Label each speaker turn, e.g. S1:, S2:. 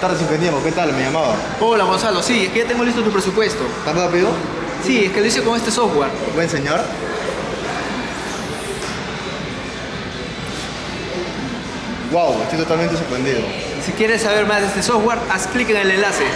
S1: Buenas tardes, ingeniero. ¿Qué tal? Me llamaba.
S2: Hola Gonzalo, sí, es que ya tengo listo tu presupuesto.
S1: ¿Tan rápido?
S2: Sí, es que lo hice con este software.
S1: ¿Puedo enseñar? Wow, estoy totalmente sorprendido.
S2: Si quieres saber más de este software, haz clic en el enlace.